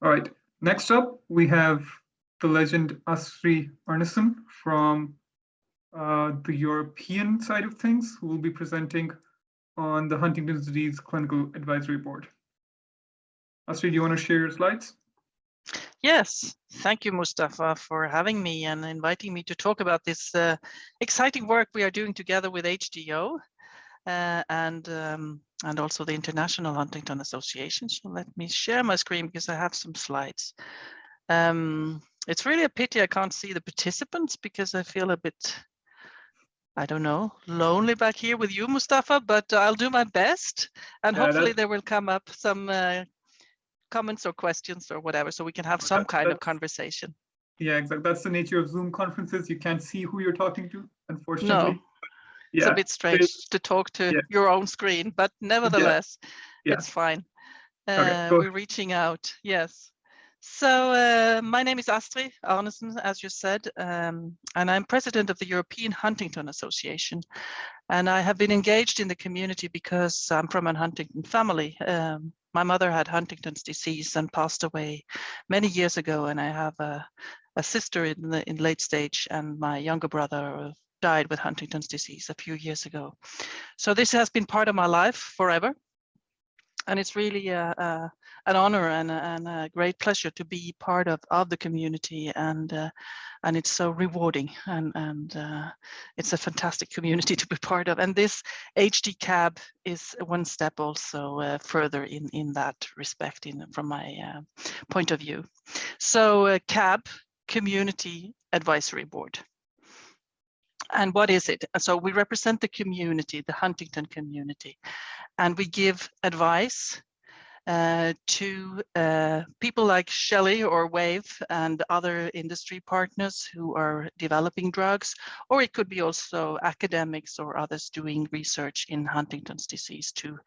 All right, next up, we have the legend Astri Arnesen from uh, the European side of things, who will be presenting on the Huntington's disease clinical advisory board. Astri, do you want to share your slides? Yes, thank you, Mustafa, for having me and inviting me to talk about this uh, exciting work we are doing together with HDYO uh, and um, and also the International Huntington Association. So let me share my screen because I have some slides. Um, it's really a pity I can't see the participants because I feel a bit, I don't know, lonely back here with you, Mustafa, but I'll do my best. And yeah, hopefully there will come up some uh, comments or questions or whatever, so we can have some kind of conversation. Yeah, exactly. That's the nature of Zoom conferences. You can't see who you're talking to, unfortunately. No. Yeah. It's a bit strange to talk to yeah. your own screen, but nevertheless, yeah. it's fine. Uh, okay, we're reaching out, yes. So uh, my name is Astri Arnesen, as you said, um, and I'm president of the European Huntington Association. And I have been engaged in the community because I'm from a Huntington family. Um, my mother had Huntington's disease and passed away many years ago, and I have a, a sister in the in late stage, and my younger brother died with Huntington's disease a few years ago. So this has been part of my life forever. And it's really a, a, an honor and a, and a, great pleasure to be part of, of the community. And uh, and it's so rewarding. And and uh, it's a fantastic community to be part of. And this HD cab is one step also uh, further in in that respect in from my uh, point of view. So uh, cab community advisory board and what is it? So we represent the community, the Huntington community, and we give advice uh, to uh, people like Shelley or Wave and other industry partners who are developing drugs, or it could be also academics or others doing research in Huntington's disease to,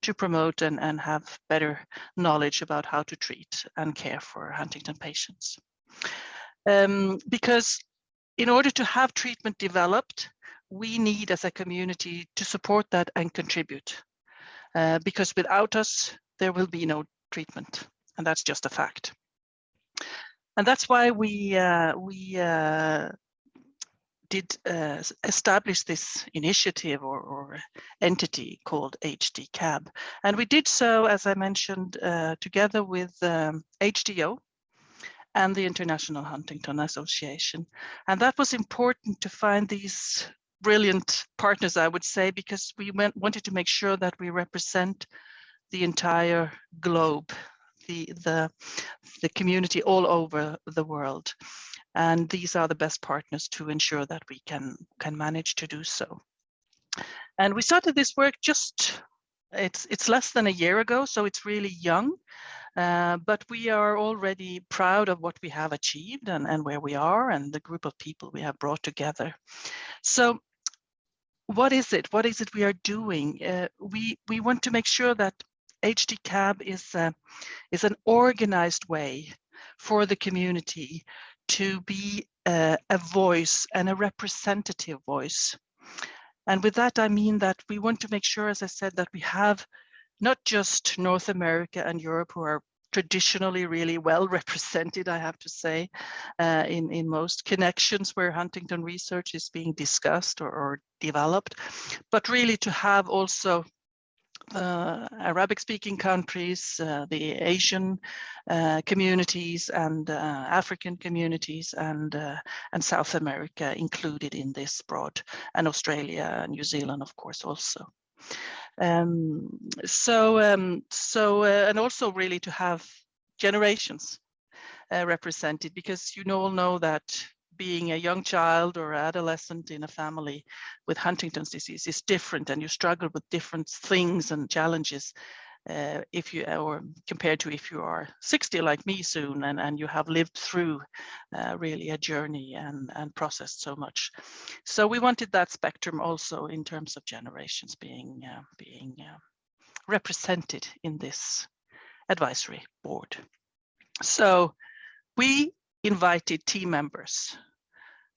to promote and, and have better knowledge about how to treat and care for Huntington patients. Um, because in order to have treatment developed, we need as a community to support that and contribute. Uh, because without us, there will be no treatment. And that's just a fact. And that's why we, uh, we uh, did uh, establish this initiative or, or, entity called HDCAB. And we did so, as I mentioned, uh, together with um, HDYO, and the International Huntington Association. And that was important to find these brilliant partners, I would say, because we went, wanted to make sure that we represent the entire globe, the, the, the community all over the world. And these are the best partners to ensure that we can, can manage to do so. And we started this work just, it's, it's less than a year ago, so it's really young. Uh, but we are already proud of what we have achieved and, and where we are and the group of people we have brought together. So what is it? What is it we are doing? Uh, we, we want to make sure that HDCAB is, uh, is an organized way for the community to be uh, a voice and a representative voice. And with that, I mean that we want to make sure, as I said, that we have not just North America and Europe who are traditionally really well represented, I have to say, uh, in, in most connections where Huntington research is being discussed or, or developed, but really to have also uh, Arabic speaking countries, uh, the Asian uh, communities and uh, African communities and, uh, and South America included in this broad and Australia, and New Zealand, of course, also. Um, so, um, so, uh, and also really to have generations uh, represented because you all know that being a young child or adolescent in a family with Huntington's disease is different and you struggle with different things and challenges uh, if you or compared to if you are 60 like me soon and, and you have lived through uh, really a journey and, and processed so much. So we wanted that spectrum also in terms of generations being, uh, being uh, represented in this advisory board. So we invited team members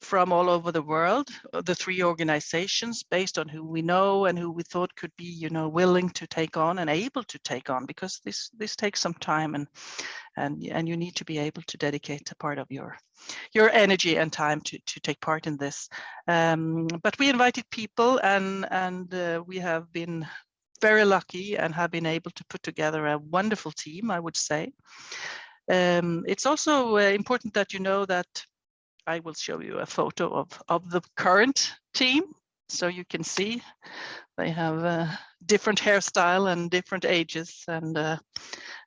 from all over the world, uh, the three organizations based on who we know and who we thought could be, you know, willing to take on and able to take on because this this takes some time and and and you need to be able to dedicate a part of your your energy and time to to take part in this. Um, but we invited people and and uh, we have been very lucky and have been able to put together a wonderful team, I would say. Um, it's also uh, important that you know that I will show you a photo of, of the current team. So you can see they have different hairstyle and different ages and uh,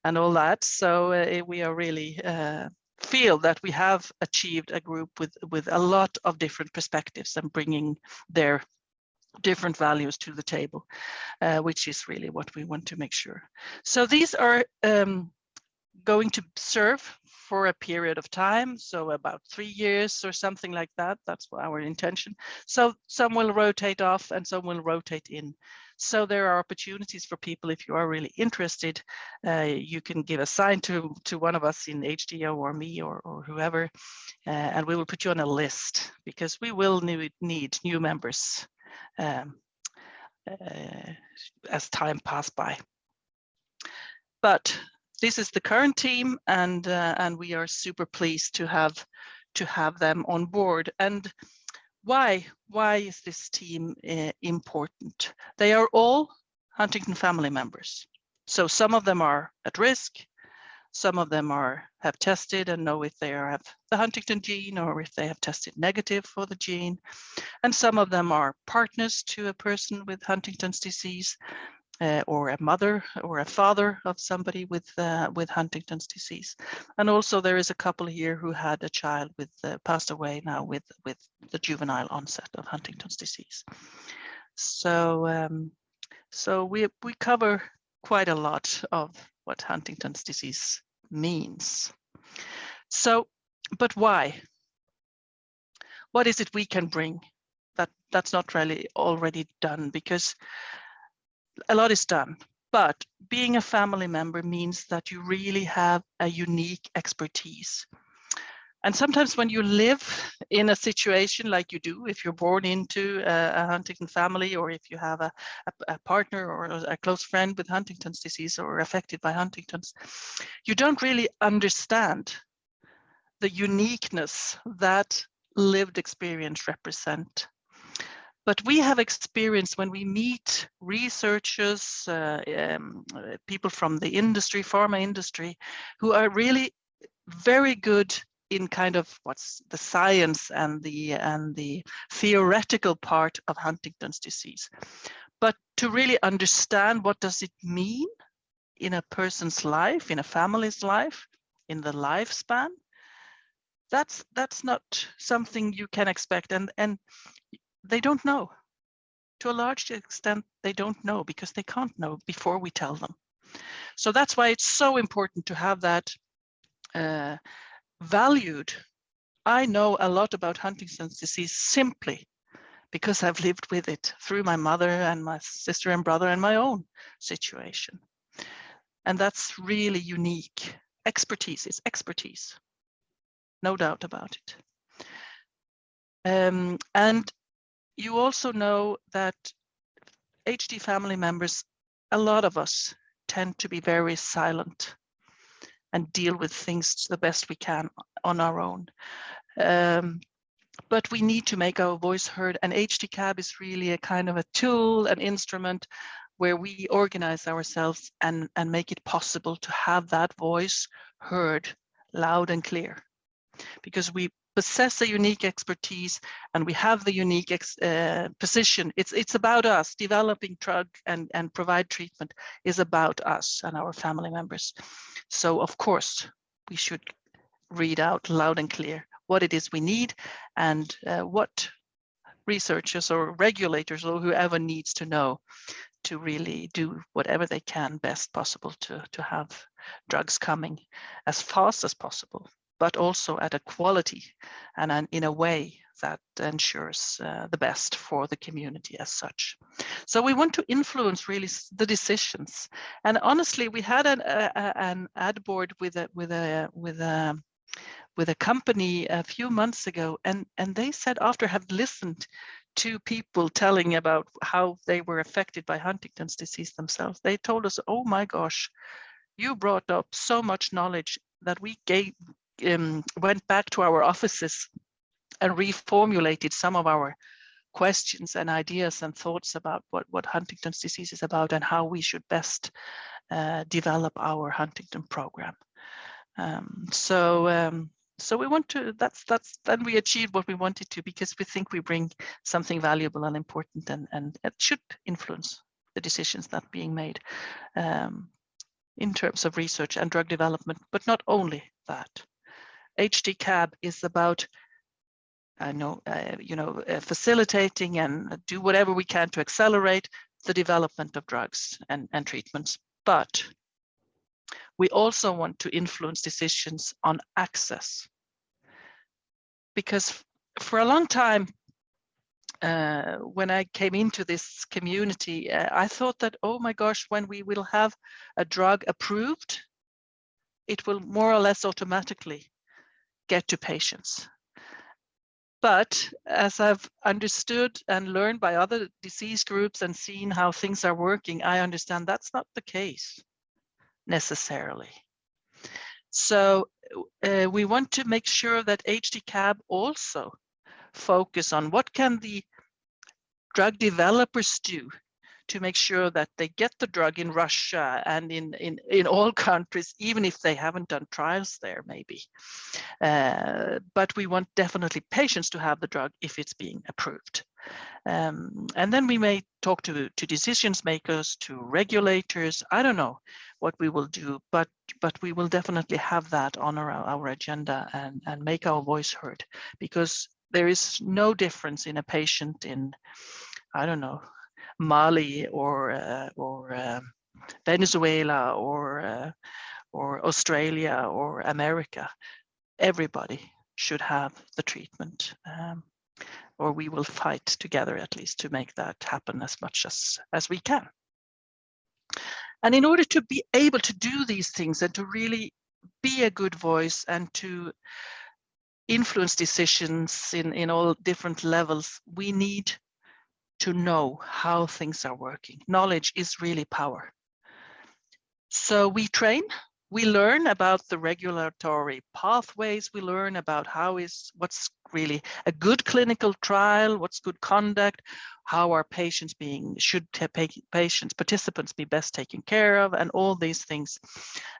and all that. So uh, we are really uh, feel that we have achieved a group with with a lot of different perspectives and bringing their different values to the table, uh, which is really what we want to make sure. So these are um, going to serve for a period of time, so about three years or something like that. That's our intention. So some will rotate off and some will rotate in. So there are opportunities for people if you are really interested. Uh, you can give a sign to to one of us in HDYO or me or, or whoever, uh, and we will put you on a list because we will need, need new members um, uh, as time pass by. But this is the current team and uh, and we are super pleased to have to have them on board. And why why is this team uh, important? They are all huntington family members. So some of them are at risk some of them are have tested and know if they have the huntington gene or if they have tested negative for the gene. And some of them are partners to a person with huntington's disease uh, or a mother or a father of somebody with uh, with Huntington's disease. And also there is a couple here who had a child with uh, passed away now with with the juvenile onset of Huntington's disease. So um, so we we cover quite a lot of what Huntington's disease means. So, but why? What is it we can bring that that's not really already done because a lot is done, but being a family member means that you really have a unique expertise. And sometimes when you live in a situation like you do, if you're born into a, a Huntington family, or if you have a, a, a, partner or a close friend with Huntington's disease or affected by Huntington's, you don't really understand the uniqueness that lived experience represent but we have experience when we meet researchers, uh, um, people from the industry, pharma industry, who are really very good in kind of what's the science and the and the theoretical part of Huntington's disease. But to really understand what does it mean in a person's life, in a family's life, in the lifespan, that's that's not something you can expect. And and they don't know. To a large extent, they don't know because they can't know before we tell them. So that's why it's so important to have that uh, valued. I know a lot about Huntington's disease simply because I've lived with it through my mother and my sister and brother and my own situation. And that's really unique. Expertise is expertise, no doubt about it. Um, and you also know that HD family members, a lot of us tend to be very silent and deal with things the best we can on our own. Um, but we need to make our voice heard and HDCAB is really a kind of a tool, an instrument where we organize ourselves and, and make it possible to have that voice heard loud and clear because we possess a unique expertise and we have the unique uh, position. It's, it's about us. Developing drug and, and provide treatment is about us and our family members. So of course, we should read out loud and clear what it is we need and uh, what researchers or regulators or whoever needs to know to really do whatever they can best possible to, to have drugs coming as fast as possible but also at a quality and an, in a way that ensures uh, the best for the community as such. So we want to influence really the decisions. And honestly, we had an, an ad board with a with a with a with a company a few months ago, and and they said after have listened to people telling about how they were affected by Huntington's disease themselves, they told us, "Oh my gosh, you brought up so much knowledge that we gave um, went back to our offices and reformulated some of our questions and ideas and thoughts about what, what Huntington's disease is about and how we should best uh, develop our Huntington program. Um, so um, so we want to that's that's then we achieved what we wanted to because we think we bring something valuable and important and and it should influence the decisions that are being made um, in terms of research and drug development but not only that HDCAB is about I know, uh, you know, uh, facilitating and do whatever we can to accelerate the development of drugs and, and treatments. But we also want to influence decisions on access. Because for a long time, uh, when I came into this community, uh, I thought that, oh my gosh, when we will have a drug approved, it will more or less automatically get to patients. But as I've understood and learned by other disease groups and seen how things are working, I understand that's not the case necessarily. So uh, we want to make sure that HDCAB also focus on what can the drug developers do to make sure that they get the drug in Russia and in, in, in all countries, even if they haven't done trials there, maybe. Uh, but we want definitely patients to have the drug if it's being approved. Um, and then we may talk to, to decisions makers, to regulators. I don't know what we will do, but but we will definitely have that on our, our agenda and, and make our voice heard because there is no difference in a patient in, I don't know, Mali or uh, or uh, Venezuela or uh, or Australia or America, everybody should have the treatment. Um, or we will fight together at least to make that happen as much as, as we can. And in order to be able to do these things and to really be a good voice and to influence decisions in, in all different levels, we need to know how things are working. Knowledge is really power. So we train, we learn about the regulatory pathways, we learn about how is what's really a good clinical trial, what's good conduct, how are patients being, should patients, participants be best taken care of, and all these things,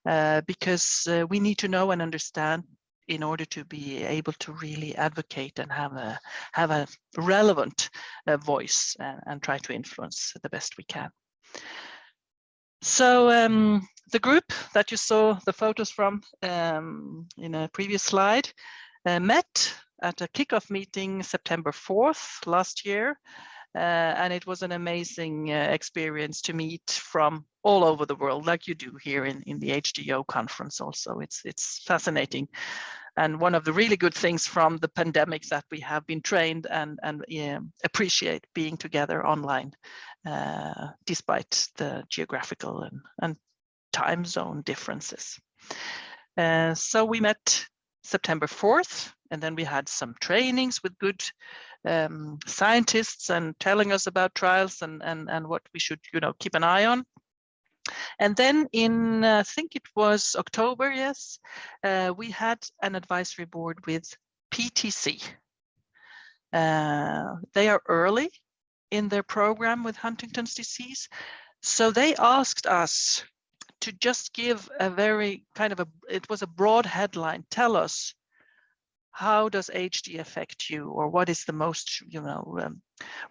uh, because uh, we need to know and understand in order to be able to really advocate and have a have a relevant uh, voice and, and, try to influence the best we can. So um, the group that you saw the photos from um, in a previous slide uh, met at a kickoff meeting September 4th last year. Uh, and it was an amazing uh, experience to meet from all over the world, like you do here in, in the HDYO conference also. It's, it's fascinating. And one of the really good things from the pandemic that we have been trained and, and appreciate being together online, uh, despite the geographical and, and time zone differences. Uh, so we met September 4th, and then we had some trainings with good um, scientists and telling us about trials and, and, and what we should, you know, keep an eye on. And then in, uh, I think it was October, yes, uh, we had an advisory board with PTC. Uh, they are early in their program with Huntington's disease. So they asked us to just give a very kind of a, it was a broad headline, tell us how does HD affect you or what is the most you know um,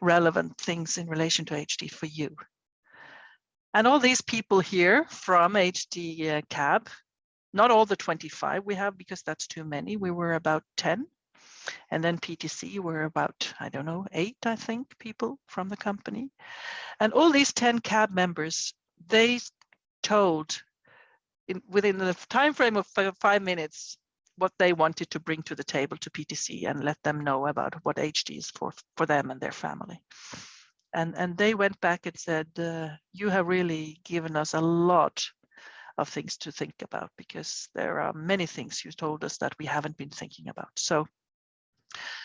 relevant things in relation to HD for you? And all these people here from HD uh, cab not all the 25 we have because that's too many we were about 10 and then PTC were about I don't know eight I think people from the company. And all these 10 cab members they told in, within the time frame of five minutes what they wanted to bring to the table to PTC and let them know about what HD is for, for them and their family. And, and they went back and said, uh, you have really given us a lot of things to think about because there are many things you told us that we haven't been thinking about. So,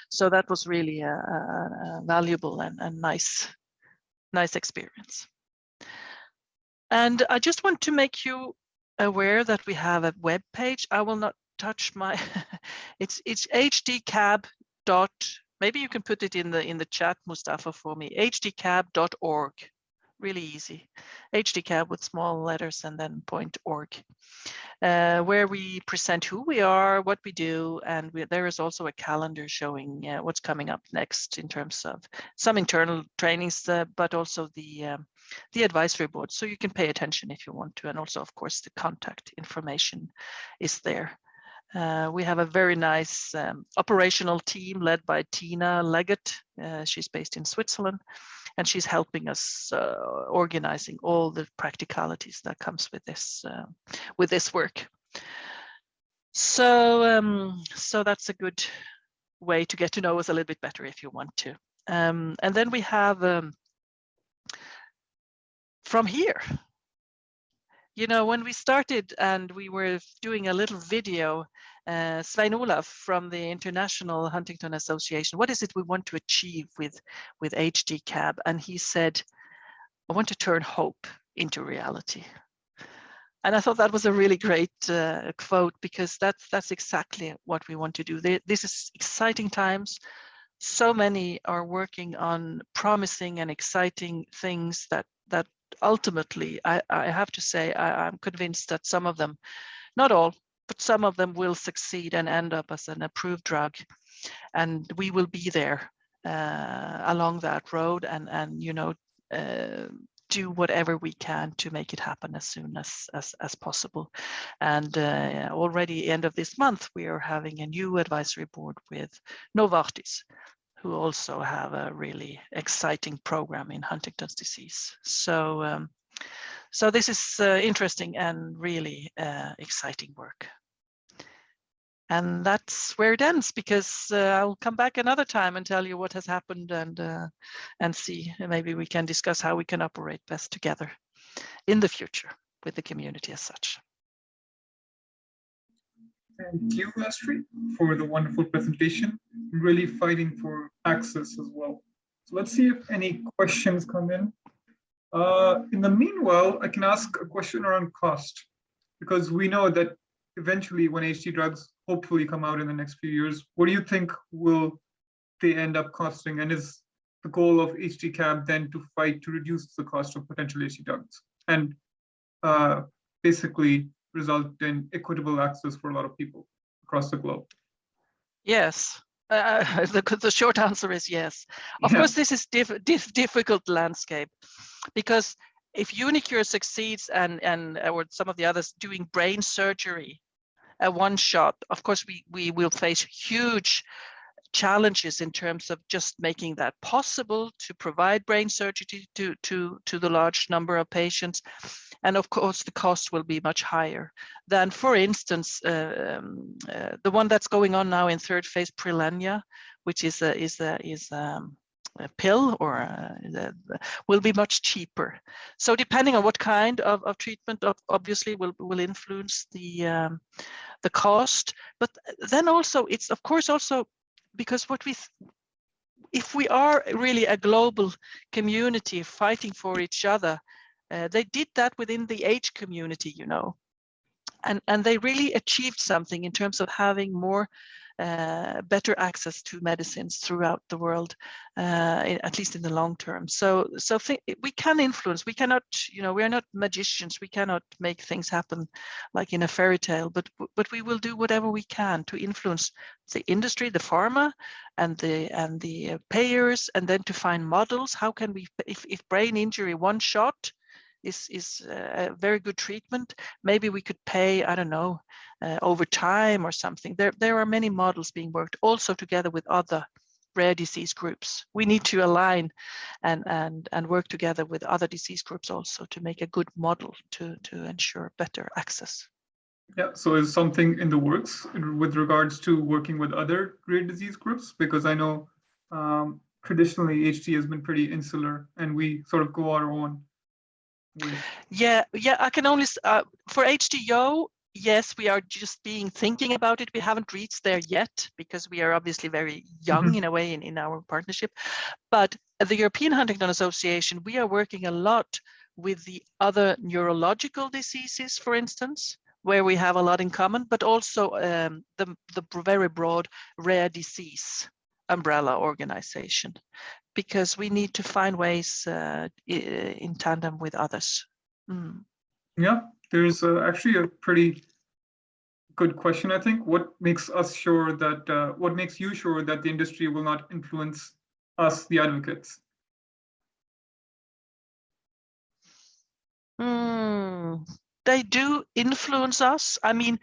so that was really a, a valuable and, and nice, nice experience. And I just want to make you aware that we have a web page. I will not touch my, it's it's hdcab dot, maybe you can put it in the in the chat, Mustafa, for me, hdcab.org really easy. HDCAB with small letters and then point org, uh, where we present who we are, what we do, and we, there is also a calendar showing uh, what's coming up next in terms of some internal trainings, uh, but also the um, the advisory board. So you can pay attention if you want to, and also, of course, the contact information is there. Uh, we have a very nice um, operational team led by Tina Leggett. Uh, she's based in Switzerland and she's helping us uh, organizing all the practicalities that comes with this uh, with this work. So um, so that's a good way to get to know us a little bit better if you want to. Um, and then we have um, from here. You know, when we started and we were doing a little video uh, Svein Olaf from the International Huntington Association, what is it we want to achieve with, with HDCAB? And he said, I want to turn hope into reality. And I thought that was a really great uh, quote because that's that's exactly what we want to do. This is exciting times. So many are working on promising and exciting things that that ultimately, I, I have to say, I, I'm convinced that some of them, not all, but some of them will succeed and end up as an approved drug. And we will be there uh, along that road and, and you know, uh, do whatever we can to make it happen as soon as as, as possible. And uh, already end of this month, we are having a new advisory board with Novartis, who also have a really exciting program in Huntington's disease. So, um, so this is uh, interesting and really uh, exciting work. And that's where it ends because uh, I'll come back another time and tell you what has happened and uh, and see maybe we can discuss how we can operate best together in the future with the community as such. Thank you, Astri, for the wonderful presentation. Really fighting for access as well. So let's see if any questions come in. Uh, in the meanwhile, I can ask a question around cost, because we know that eventually when HD drugs hopefully come out in the next few years, what do you think will they end up costing? And is the goal of HDCAB then to fight to reduce the cost of potential HD drugs and uh, basically result in equitable access for a lot of people across the globe? Yes, uh, the, the short answer is yes. Of yeah. course, this is diff, diff, difficult landscape because if uniQure succeeds and and or some of the others doing brain surgery, a one shot, of course we we will face huge challenges in terms of just making that possible to provide brain surgery to to to the large number of patients and of course the cost will be much higher than for instance uh, um, uh, the one that's going on now in third phase Prilenia which is a is a is um, a pill or uh, will be much cheaper. So depending on what kind of, of treatment obviously will, will influence the um, the cost. But then also it's of course also because what we if we are really a global community fighting for each other, uh, they did that within the AIDS community, you know, and and they really achieved something in terms of having more uh, better access to medicines throughout the world, uh, at least in the long term. So, so we can influence. We cannot, you know, we are not magicians. We cannot make things happen like in a fairy tale. But but we will do whatever we can to influence the industry, the pharma, and the and the payers, and then to find models. How can we, if if brain injury one shot is is a very good treatment. Maybe we could pay, I don't know, uh, over time or something. There there are many models being worked also together with other rare disease groups. We need to align and and and work together with other disease groups also to make a good model to to ensure better access. Yeah, so is something in the works with regards to working with other rare disease groups? Because I know um, traditionally HD has been pretty insular and we sort of go our own Yeah, yeah, I can only, uh, for HDYO, yes, we are just being thinking about it. We haven't reached there yet because we are obviously very young mm -hmm. in a way in, in our partnership. But at the European Huntington Association, we are working a lot with the other neurological diseases, for instance, where we have a lot in common, but also um, the, the very broad rare disease umbrella organization, because we need to find ways uh, in tandem with others. Mm. Yeah, there's uh, actually a pretty good question, I think. What makes us sure that, uh, what makes you sure that the industry will not influence us, the advocates? Mm, they do influence us. I mean,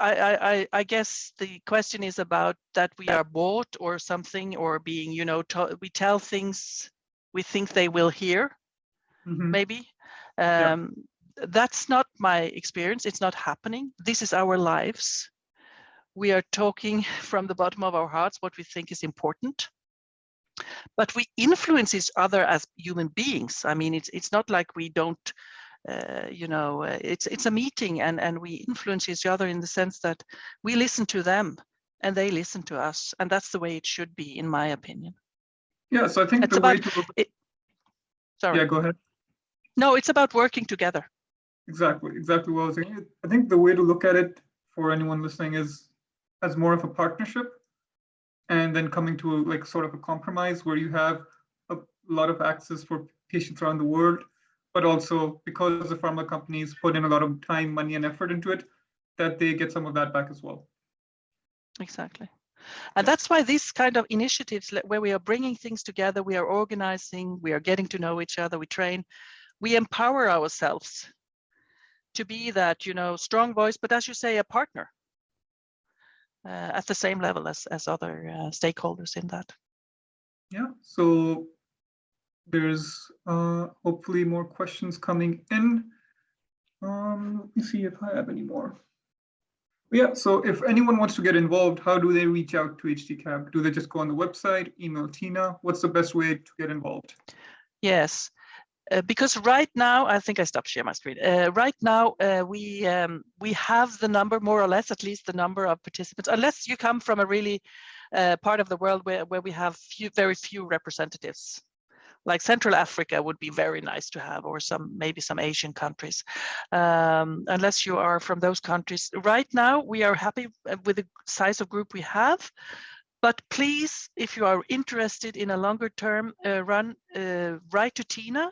I, I, I guess the question is about that we are bought or something or being, you know, we tell things we think they will hear, mm -hmm. maybe. Um, yeah that's not my experience. It's not happening. This is our lives. We are talking from the bottom of our hearts what we think is important. But we influence each other as human beings. I mean, it's it's not like we don't, uh, you know, uh, it's it's a meeting and and we influence each other in the sense that we listen to them and they listen to us, and that's the way it should be, in my opinion. Yeah, so I think it's the about, way to. It, sorry. Yeah, go ahead. No, it's about working together. Exactly, exactly what I was saying. I think the way to look at it for anyone listening is as more of a partnership and then coming to a, like sort of a compromise where you have a lot of access for patients around the world, but also because the pharma companies put in a lot of time, money, and effort into it, that they get some of that back as well. Exactly. And that's why these kind of initiatives where we are bringing things together, we are organizing, we are getting to know each other, we train, we empower ourselves to be that you know strong voice but as you say a partner uh, at the same level as as other uh, stakeholders in that yeah so there's uh, hopefully more questions coming in. Um, let me see if i have any more. Yeah so if anyone wants to get involved how do they reach out to hdcab do they just go on the website email tina? What's the best way to get involved? Yes uh, because right now, I think I stopped sharing my screen. Uh, right now, uh, we um, we have the number, more or less, at least the number of participants, unless you come from a really uh, part of the world where, where we have few, very few representatives. Like Central Africa would be very nice to have, or some maybe some Asian countries. Um, unless you are from those countries. Right now, we are happy uh, with the size of group we have. But please, if you are interested in a longer term uh, run, write to Tina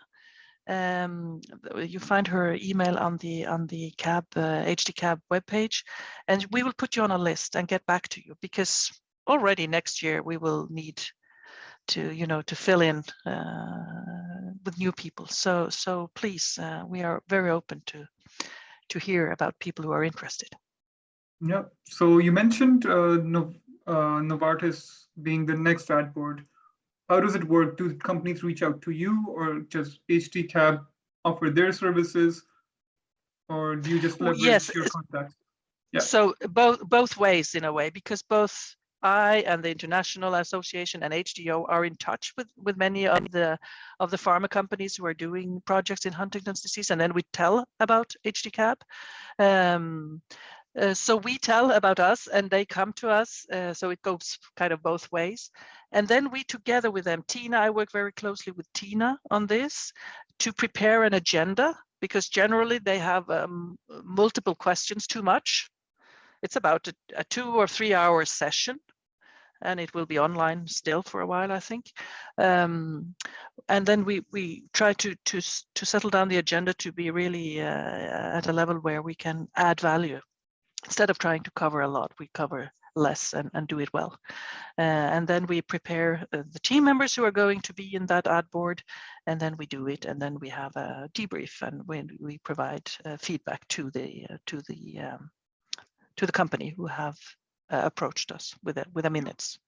um, you find her email on the on the cab uh, HD cab webpage, and we will put you on a list and get back to you because already next year we will need to you know to fill in uh, with new people. So so please, uh, we are very open to to hear about people who are interested. Yeah. So you mentioned uh, no, uh, Novartis being the next ad board how does it work? Do companies reach out to you or just HD Cab offer their services? Or do you just leverage yes. your contacts? Yeah. So both both ways in a way, because both I and the International Association and HDYO are in touch with, with many of the of the pharma companies who are doing projects in Huntington's disease, and then we tell about HDCAB. Um, uh, so we tell about us and they come to us. Uh, so it goes kind of both ways. And then we together with them, Tina, I work very closely with Tina on this to prepare an agenda because generally they have um, multiple questions too much. It's about a, a two or three hour session and it will be online still for a while, I think. Um, and then we we try to to to settle down the agenda to be really uh, at a level where we can add value instead of trying to cover a lot, we cover less and, and do it well. Uh, and then we prepare uh, the team members who are going to be in that ad board, and then we do it, and then we have a debrief, and we, we provide uh, feedback to the uh, to the um, to the company who have uh, approached us with a, with a minutes.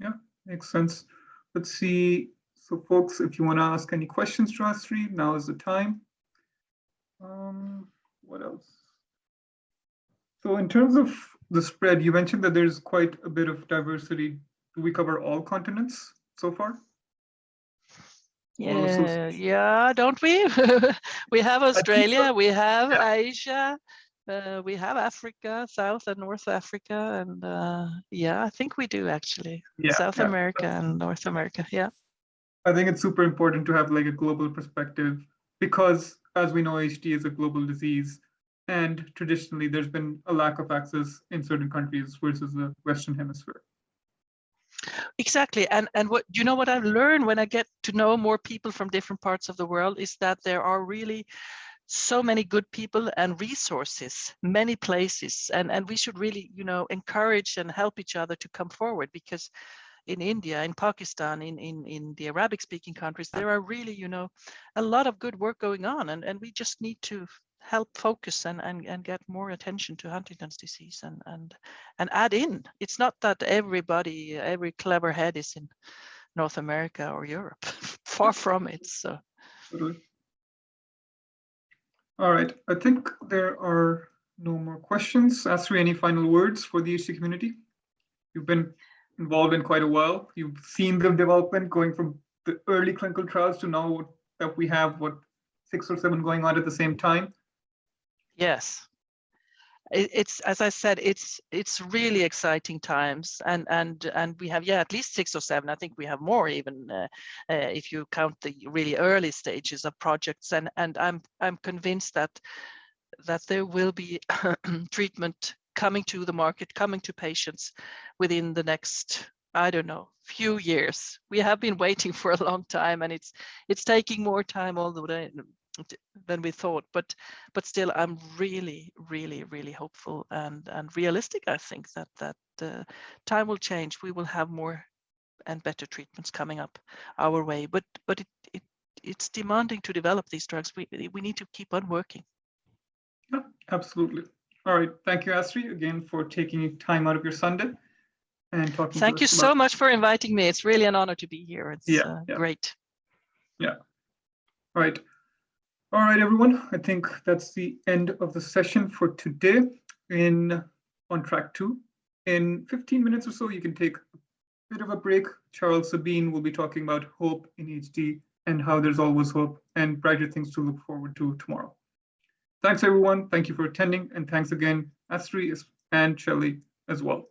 Yeah, makes sense. Let's see. So, folks, if you want to ask any questions to us three, now is the time. Um, what else? So in terms of the spread, you mentioned that there's quite a bit of diversity. Do we cover all continents so far? Yeah, yeah, don't we? we have Australia, we have. Asia, uh, we have Africa, South and North Africa, and uh, yeah, I think we do actually. Yeah, South yeah. America and North America, yeah. I think it's super important to have like a global perspective because, as we know, HD is a global disease, and traditionally there's been a lack of access in certain countries versus the Western Hemisphere. Exactly. And and what you know what I've learned when I get to know more people from different parts of the world is that there are really so many good people and resources many places and and we should really you know encourage and help each other to come forward because in India, in Pakistan, in, in, in the Arabic speaking countries, there are really, you know, a lot of good work going on and, and we just need to help focus and, and, and get more attention to Huntington's disease and, and, and add in. It's not that everybody, every clever head is in North America or Europe, far from it. So. Mm-hmm. All right, I think there are no more questions. Astri, any final words for the HD community? You've been involved in quite a while. You've seen the development going from the early clinical trials to now that we have what six or seven going on at the same time. Yes. It's as I said, it's it's really exciting times, and and and we have yeah at least six or seven. I think we have more even uh, uh, if you count the really early stages of projects. And and I'm I'm convinced that that there will be treatment coming to the market, coming to patients within the next I don't know, few years. We have been waiting for a long time and it's it's taking more time all the way than we thought but but still i'm really really really hopeful and and realistic i think that that uh, time will change. We will have more and better treatments coming up our way but but it, it it's demanding to develop these drugs. We we need to keep on working. Yeah, absolutely. All right thank you astri again for taking time out of your sunday and talking thank you so much for inviting me. It's really an honor to be here. It's yeah, uh, yeah. great. Yeah. All right all right, everyone. I think that's the end of the session for today in on track two. In 15 minutes or so, you can take a bit of a break. Charles Sabine will be talking about hope in HD and how there's always hope and brighter things to look forward to tomorrow. Thanks, everyone. Thank you for attending. And thanks again, Astri and Shelley as well.